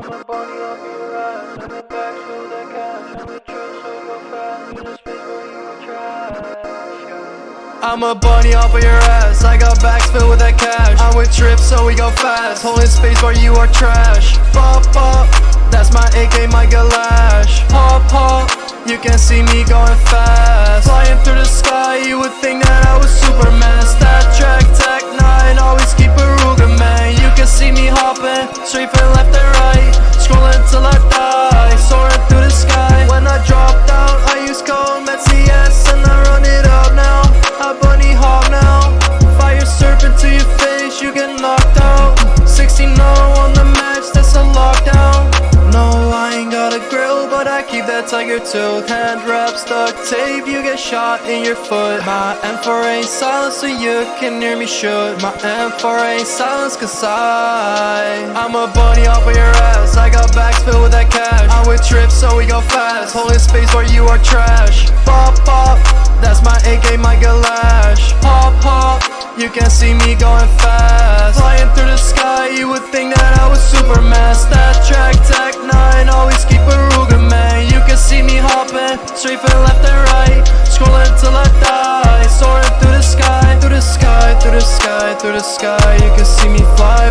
bunny up your. I'm back so that cash. I'm a so go fast. Where you were trash. I'm a bunny off of your ass. I got bags filled with that cash. I'm with trips, so we go fast. Holding space where you are trash. Pop, pop. That's my AK, my Galash. Pop, pop. You can see me going fast. Flying through the sky, you would think that I was Superman. Stat track, tech 9, always keep a Ruger, man. You can see me hopping, straight from left and right. Scrolling till I that tiger tooth. Hand wrap, stuck tape, you get shot in your foot. My M4 ain't silent, so you can hear me shoot. My M4 ain't silence, cause I. I'm a bunny off of your ass. I got bags filled with that cash. I'm with trips, so we go fast. Holding space where you are trash. Pop, pop, that's my AK, my Galash. Pop, pop, you can see me going fast. Flying through the through the sky. You can see me fly.